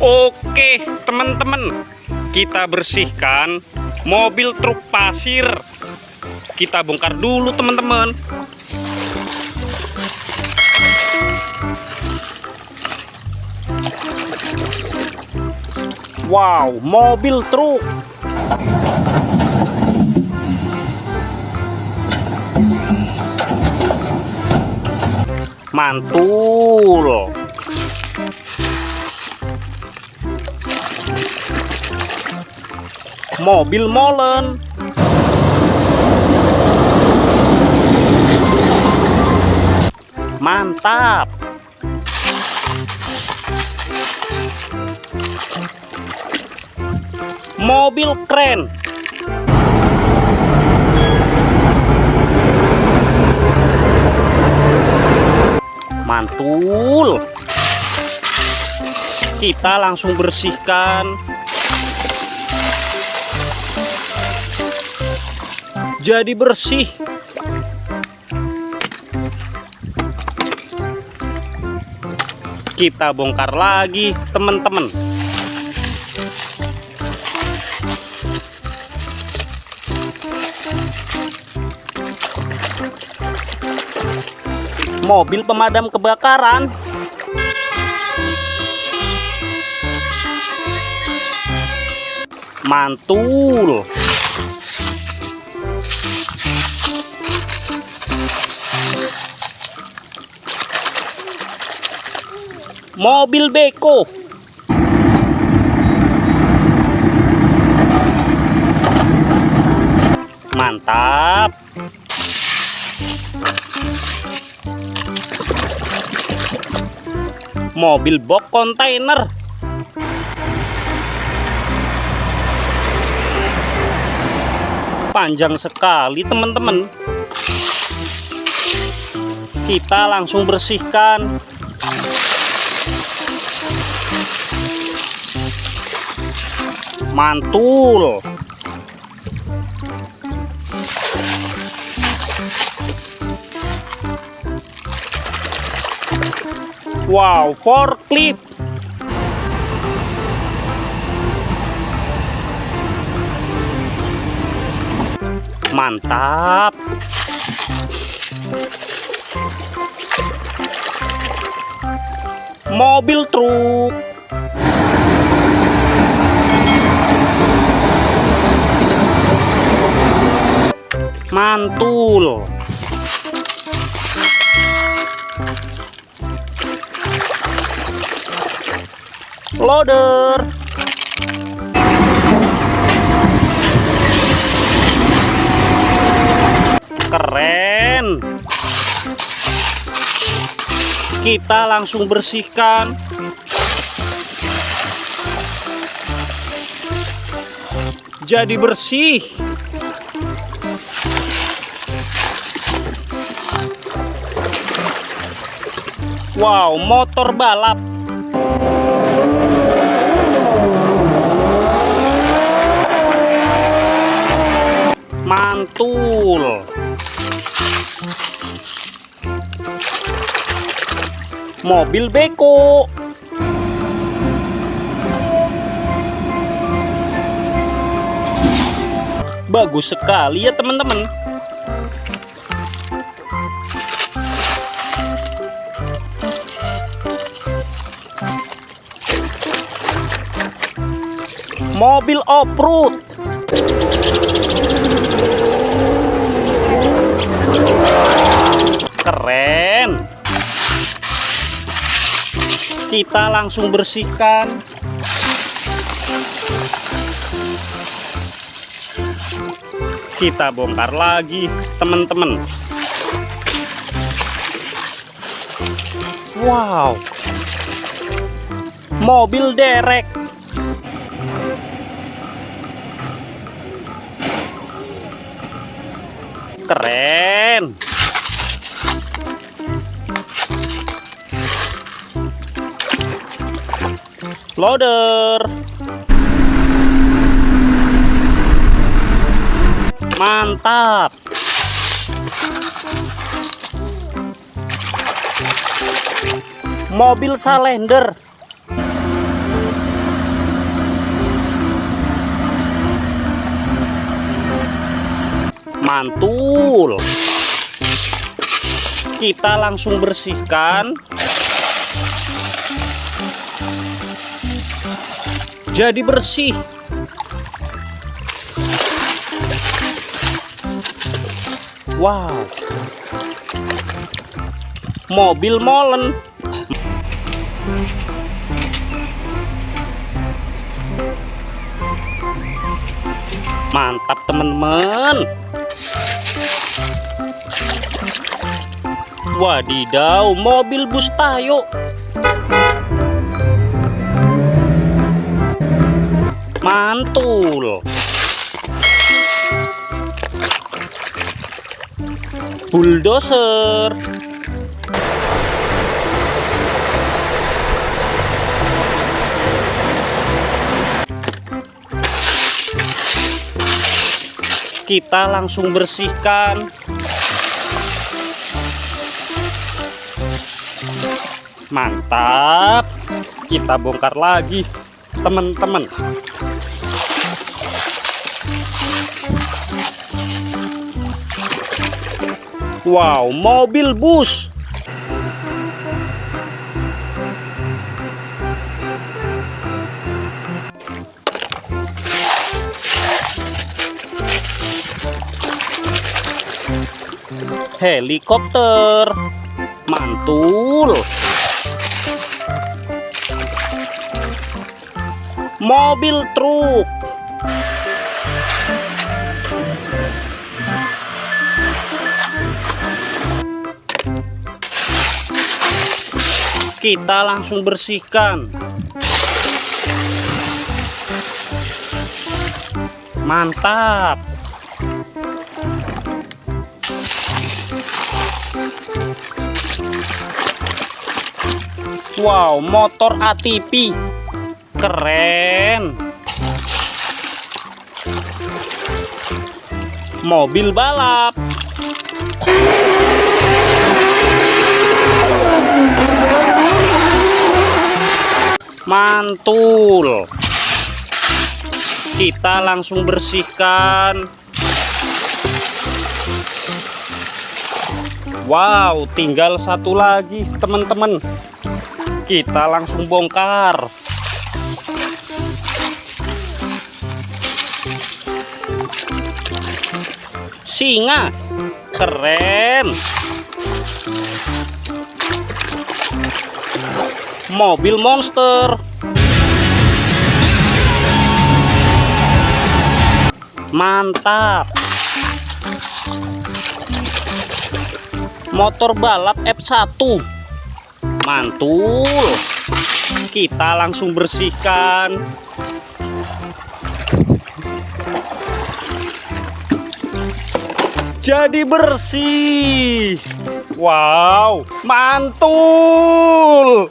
Oke, teman-teman, kita bersihkan mobil truk pasir. Kita bongkar dulu, teman-teman. Wow, mobil truk. Mantul. Mobil molen. Mantap. Mobil keren. Mantul. Kita langsung bersihkan. Jadi bersih. Kita bongkar lagi, teman-teman. mobil pemadam kebakaran mantul mobil beko. Mantap. Mobil box kontainer. Panjang sekali teman-teman. Kita langsung bersihkan mantul Wow, forklift. Mantap. Mobil truk. Mantul. loader. Keren. Kita langsung bersihkan. Jadi bersih Wow motor balap. Mantul. Mobil beko. Bagus sekali ya teman-teman mobil off-road. Keren. Kita langsung bersihkan. Kita bongkar lagi teman-teman. Wow. Mobil derek keren. Loader. Mantap. Mobil salender mantul. Kita langsung bersihkan. Jadi bersih. Wow. Mobil molen. Mantap teman-teman wadidaw mobil bus tayo. Mantul. Bulldozer. Kita langsung bersihkan mantap. Kita bongkar lagi teman-teman. Wow mobil bus. Helikopter. Mantul mobil truk. Kita langsung bersihkan. Mantap. Wow, motor ATV. Keren. Mobil balap. Mantul. Kita langsung bersihkan. Wow, tinggal satu lagi, teman-teman kita langsung bongkar singa. Keren. Mobil monster. Mantap. Motor balap F1 mantul kita langsung bersihkan. Jadi bersih. Wow mantul